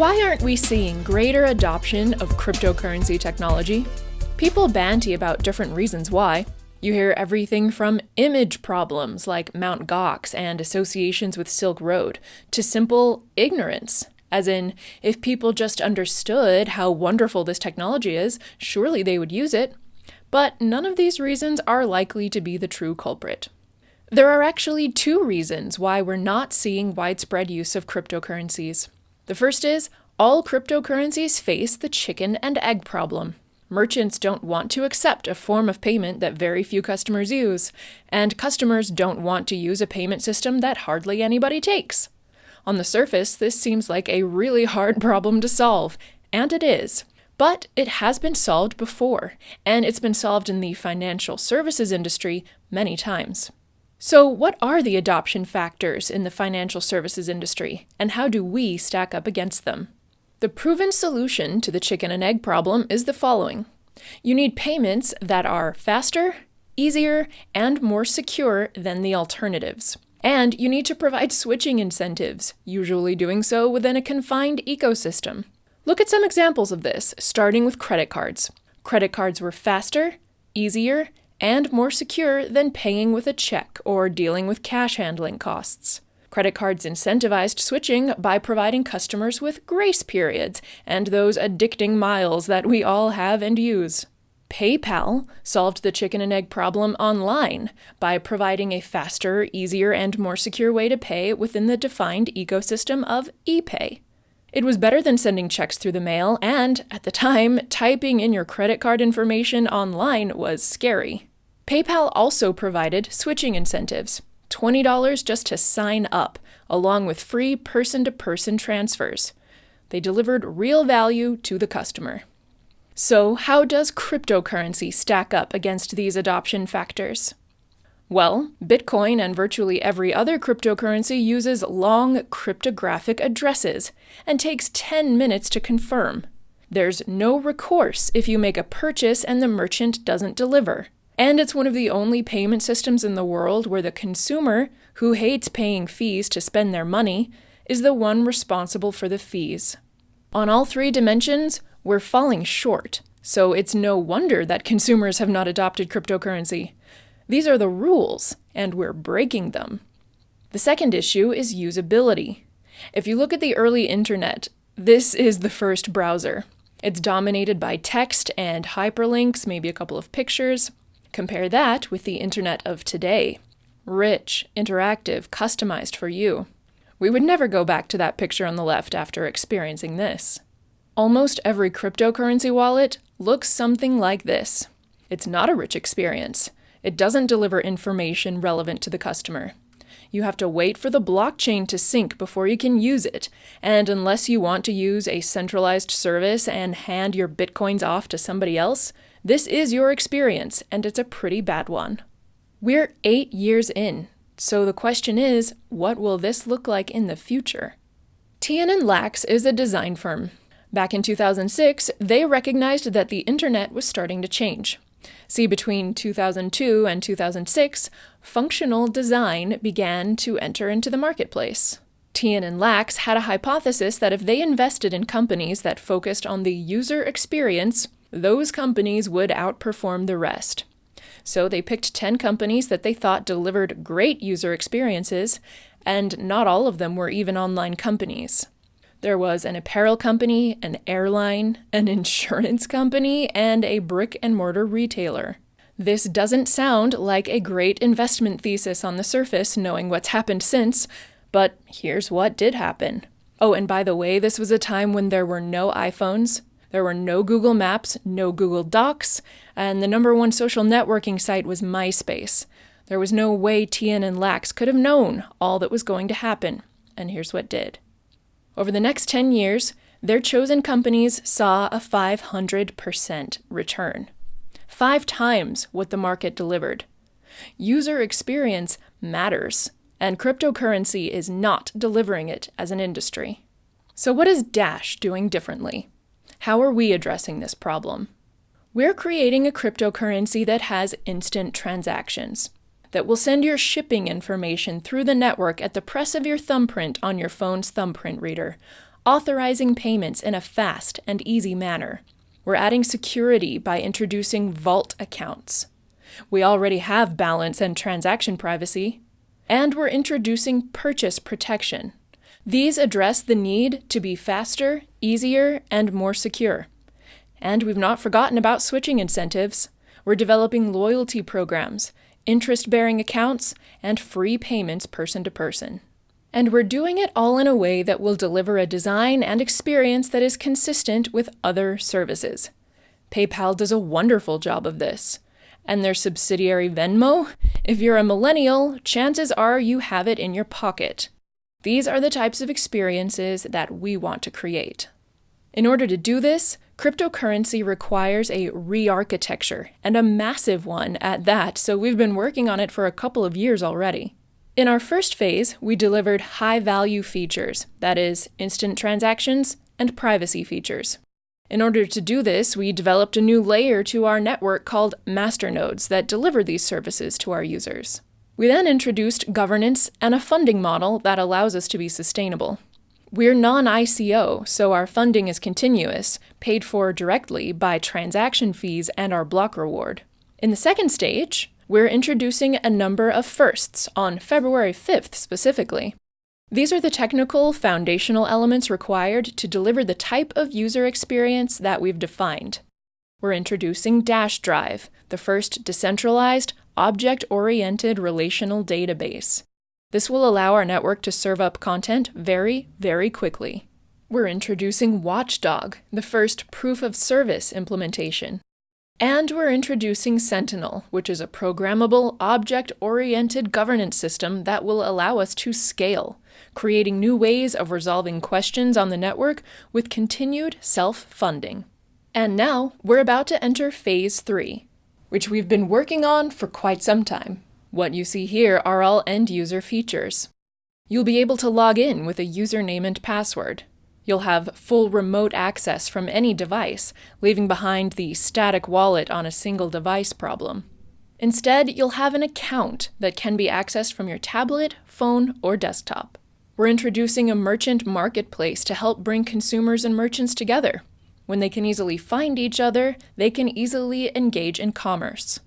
Why aren't we seeing greater adoption of cryptocurrency technology? People banty about different reasons why. You hear everything from image problems like Mt. Gox and associations with Silk Road to simple ignorance. As in, if people just understood how wonderful this technology is, surely they would use it. But none of these reasons are likely to be the true culprit. There are actually two reasons why we're not seeing widespread use of cryptocurrencies. The first is all cryptocurrencies face the chicken and egg problem. Merchants don't want to accept a form of payment that very few customers use, and customers don't want to use a payment system that hardly anybody takes. On the surface, this seems like a really hard problem to solve, and it is. But it has been solved before, and it's been solved in the financial services industry many times. So, what are the adoption factors in the financial services industry, and how do we stack up against them? The proven solution to the chicken and egg problem is the following you need payments that are faster, easier, and more secure than the alternatives. And you need to provide switching incentives, usually doing so within a confined ecosystem. Look at some examples of this, starting with credit cards. Credit cards were faster, easier, and more secure than paying with a check or dealing with cash handling costs. Credit cards incentivized switching by providing customers with grace periods and those addicting miles that we all have and use. PayPal solved the chicken and egg problem online by providing a faster, easier, and more secure way to pay within the defined ecosystem of eBay. It was better than sending checks through the mail, and at the time, typing in your credit card information online was scary. PayPal also provided switching incentives. $20 just to sign up, along with free person to person transfers. They delivered real value to the customer. So, how does cryptocurrency stack up against these adoption factors? Well, Bitcoin and virtually every other cryptocurrency uses long cryptographic addresses and takes 10 minutes to confirm. There's no recourse if you make a purchase and the merchant doesn't deliver. And it's one of the only payment systems in the world where the consumer, who hates paying fees to spend their money, is the one responsible for the fees. On all three dimensions, we're falling short, so it's no wonder that consumers have not adopted cryptocurrency. These are the rules, and we're breaking them. The second issue is usability. If you look at the early internet, this is the first browser. It's dominated by text and hyperlinks, maybe a couple of pictures. Compare that with the internet of today rich, interactive, customized for you. We would never go back to that picture on the left after experiencing this. Almost every cryptocurrency wallet looks something like this. It's not a rich experience. It doesn't deliver information relevant to the customer. You have to wait for the blockchain to sync before you can use it, and unless you want to use a centralized service and hand your bitcoins off to somebody else, this is your experience, and it's a pretty bad one. We're eight years in, so the question is what will this look like in the future? And Lax is a design firm. Back in 2006, they recognized that the internet was starting to change. See, between 2002 and 2006, functional design began to enter into the marketplace. Teehan+Lax had a hypothesis that if they invested in companies that focused on the user experience, those companies would outperform the rest. So they picked 10 companies that they thought delivered great user experiences, and not all of them were even online companies. There was an apparel company, an airline, an insurance company, and a brick and mortar retailer. This doesn't sound like a great investment thesis on the surface, knowing what's happened since, but here's what did happen. Oh, and by the way, this was a time when there were no iPhones, there were no Google Maps, no Google Docs, and the number one social networking site was MySpace. There was no way Teehan+Lax could have known all that was going to happen, and here's what did. Over the next 10 years, their chosen companies saw a 500% return. Five times what the market delivered. User experience matters, and cryptocurrency is not delivering it as an industry. So, what is Dash doing differently? How are we addressing this problem? We're creating a cryptocurrency that has instant transactions, that will send your shipping information through the network at the press of your thumbprint on your phone's thumbprint reader, authorizing payments in a fast and easy manner. We're adding security by introducing vault accounts. We already have balance and transaction privacy. And we're introducing purchase protection. These address the need to be faster, easier, and more secure. And we've not forgotten about switching incentives. We're developing loyalty programs, interest bearing accounts, and free payments person to person. And we're doing it all in a way that will deliver a design and experience that is consistent with other services. PayPal does a wonderful job of this. And their subsidiary Venmo? If you're a millennial, chances are you have it in your pocket. These are the types of experiences that we want to create. In order to do this, cryptocurrency requires a re architecture, and a massive one at that, so we've been working on it for a couple of years already. In our first phase, we delivered high value features, that is, instant transactions and privacy features. In order to do this, we developed a new layer to our network called masternodes that deliver these services to our users. We then introduced governance and a funding model that allows us to be sustainable. We're non ICO, so our funding is continuous, paid for directly by transaction fees and our block reward. In the second stage, we're introducing a number of firsts on February 5th specifically. These are the technical foundational elements required to deliver the type of user experience that we've defined. We're introducing Dash Drive, the first decentralized, object oriented relational database. This will allow our network to serve up content very, very quickly. We're introducing Watchdog, the first proof of service implementation. And we're introducing Sentinel, which is a programmable, object oriented governance system that will allow us to scale, creating new ways of resolving questions on the network with continued self funding. And now we're about to enter Phase 3, which we've been working on for quite some time. What you see here are all end user features. You'll be able to log in with a username and password. You'll have full remote access from any device, leaving behind the static wallet on a single device problem. Instead, you'll have an account that can be accessed from your tablet, phone, or desktop. We're introducing a merchant marketplace to help bring consumers and merchants together. When they can easily find each other, they can easily engage in commerce.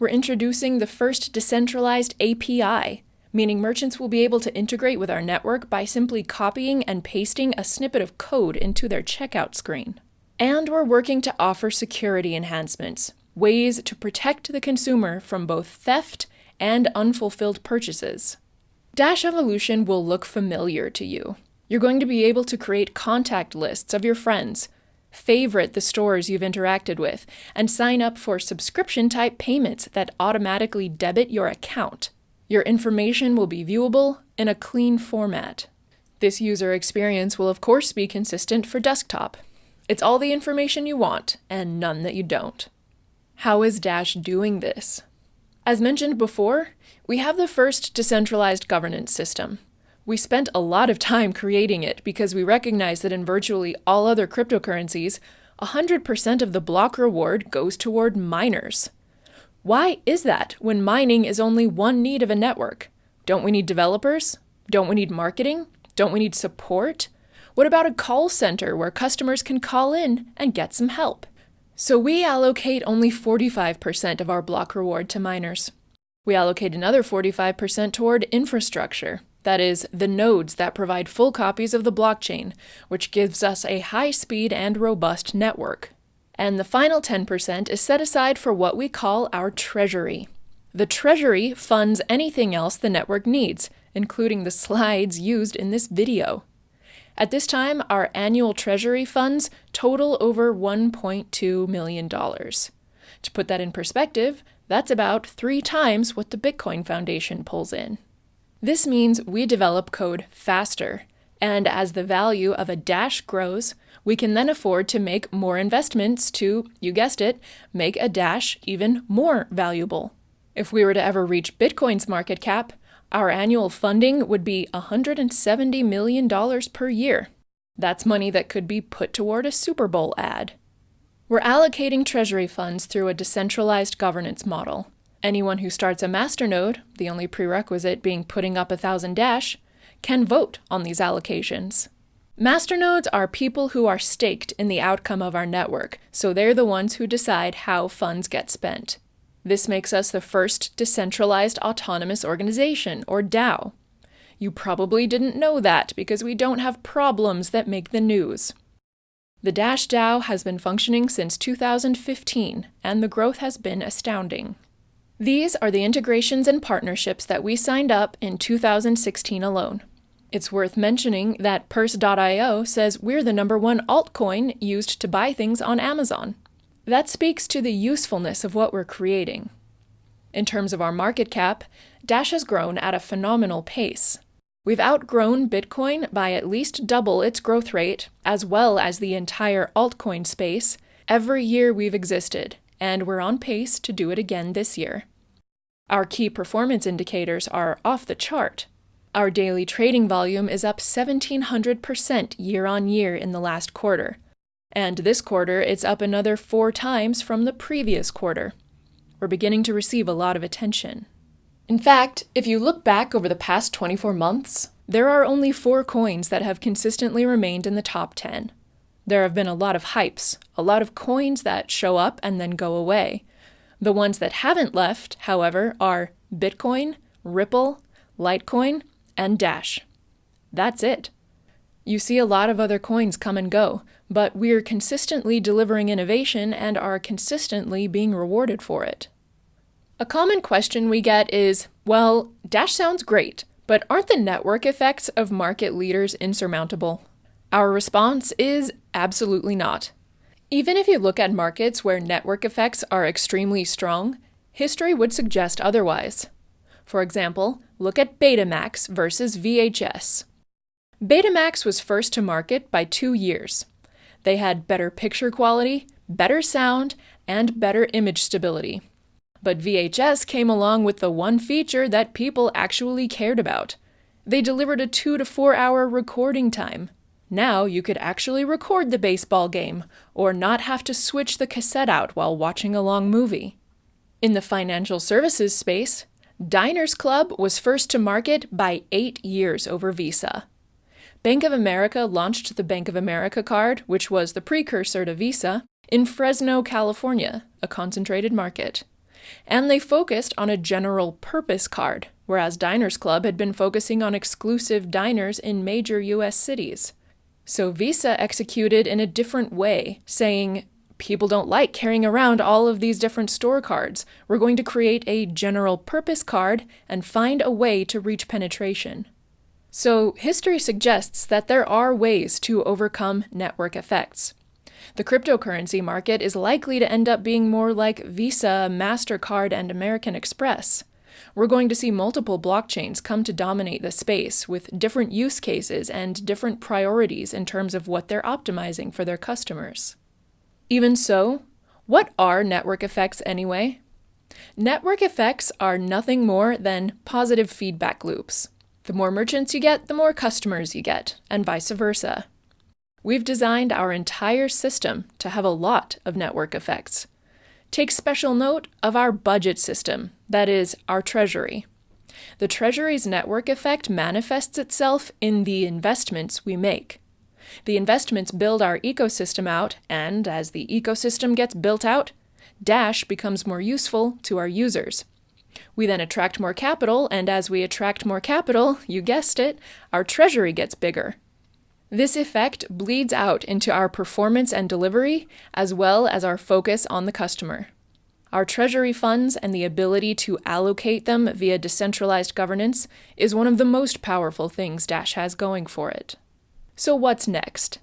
We're introducing the first decentralized API meaning merchants will be able to integrate with our network by simply copying and pasting a snippet of code into their checkout screen. And we're working to offer security enhancements, ways to protect the consumer from both theft and unfulfilled purchases. Dash Evolution will look familiar to you. You're going to be able to create contact lists of your friends, favorite the stores you've interacted with, and sign up for subscription type payments that automatically debit your account. Your information will be viewable in a clean format. This user experience will of course be consistent for desktop. It's all the information you want, and none that you don't. How is Dash doing this? As mentioned before, we have the first decentralized governance system. We spent a lot of time creating it because we recognize that in virtually all other cryptocurrencies, 100% of the block reward goes toward miners. Why is that when mining is only one need of a network? Don't we need developers? Don't we need marketing? Don't we need support? What about a call center where customers can call in and get some help? So we allocate only 45% of our block reward to miners. We allocate another 45% toward infrastructure, that is, the nodes that provide full copies of the blockchain, which gives us a high speed and robust network and the final 10% is set aside for what we call our treasury. The treasury funds anything else the network needs, including the slides used in this video. At this time, our annual treasury funds total over $1.2 million. To put that in perspective, that's about three times what the Bitcoin Foundation pulls in. This means we develop code faster, and as the value of a dash grows, we can then afford to make more investments to, you guessed it, make a Dash even more valuable. If we were to ever reach Bitcoin's market cap, our annual funding would be $170 million per year. That's money that could be put toward a Super Bowl ad. We're allocating treasury funds through a decentralized governance model. Anyone who starts a masternode, the only prerequisite being putting up a thousand Dash, can vote on these allocations. Masternodes are people who are staked in the outcome of our network, so they're the ones who decide how funds get spent. This makes us the first decentralized autonomous organization, or DAO. You probably didn't know that because we don't have problems that make the news. The Dash DAO has been functioning since 2015, and the growth has been astounding. These are the integrations and partnerships that we signed up in 2016 alone. It's worth mentioning that Purse.io says we're the number one altcoin used to buy things on Amazon. That speaks to the usefulness of what we're creating. In terms of our market cap, Dash has grown at a phenomenal pace. We've outgrown Bitcoin by at least double its growth rate, as well as the entire altcoin space, every year we've existed, and we're on pace to do it again this year. Our key performance indicators are off the chart. Our daily trading volume is up 1700% year on year in the last quarter. And this quarter, it's up another four times from the previous quarter. We're beginning to receive a lot of attention. In fact, if you look back over the past 24 months, there are only four coins that have consistently remained in the top 10. There have been a lot of hypes, a lot of coins that show up and then go away. The ones that haven't left, however, are Bitcoin, Ripple, Litecoin, and Dash. That's it. You see a lot of other coins come and go, but we're consistently delivering innovation and are consistently being rewarded for it. A common question we get is well, Dash sounds great, but aren't the network effects of market leaders insurmountable? Our response is absolutely not. Even if you look at markets where network effects are extremely strong, history would suggest otherwise. For example, look at Betamax versus VHS. Betamax was first to market by two years. They had better picture quality, better sound, and better image stability. But VHS came along with the one feature that people actually cared about. They delivered a two to four hour recording time. Now you could actually record the baseball game, or not have to switch the cassette out while watching a long movie. In the financial services space, Diners Club was first to market by eight years over Visa. Bank of America launched the Bank of America card, which was the precursor to Visa, in Fresno, California, a concentrated market. And they focused on a general purpose card, whereas Diners Club had been focusing on exclusive diners in major US cities. So Visa executed in a different way, saying, people don't like carrying around all of these different store cards. We're going to create a general purpose card and find a way to reach penetration. So, history suggests that there are ways to overcome network effects. The cryptocurrency market is likely to end up being more like Visa, MasterCard, and American Express. We're going to see multiple blockchains come to dominate the space with different use cases and different priorities in terms of what they're optimizing for their customers. Even so, what are network effects anyway? Network effects are nothing more than positive feedback loops. The more merchants you get, the more customers you get, and vice versa. We've designed our entire system to have a lot of network effects. Take special note of our budget system, that is, our treasury. The treasury's network effect manifests itself in the investments we make. The investments build our ecosystem out, and as the ecosystem gets built out, Dash becomes more useful to our users. We then attract more capital, and as we attract more capital, you guessed it, our treasury gets bigger. This effect bleeds out into our performance and delivery, as well as our focus on the customer. Our treasury funds and the ability to allocate them via decentralized governance is one of the most powerful things Dash has going for it. So, what's next?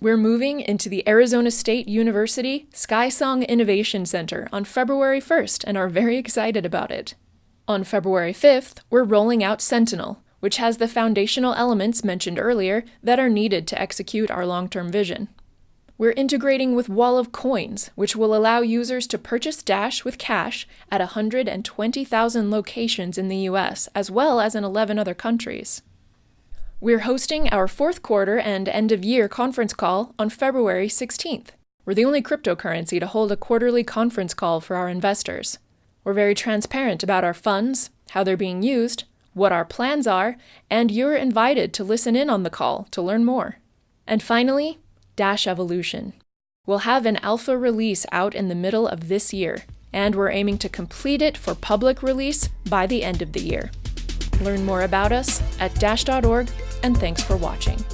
We're moving into the Arizona State University SkySong Innovation Center on February 1st and are very excited about it. On February 5th, we're rolling out Sentinel, which has the foundational elements mentioned earlier that are needed to execute our long term vision. We're integrating with Wall of Coins, which will allow users to purchase Dash with cash at 120,000 locations in the US, as well as in 11 other countries. We're hosting our fourth quarter and end of year conference call on February 16th. We're the only cryptocurrency to hold a quarterly conference call for our investors. We're very transparent about our funds, how they're being used, what our plans are, and you're invited to listen in on the call to learn more. And finally, Dash Evolution. We'll have an alpha release out in the middle of this year, and we're aiming to complete it for public release by the end of the year. Learn more about us at dash.org, and thanks for watching.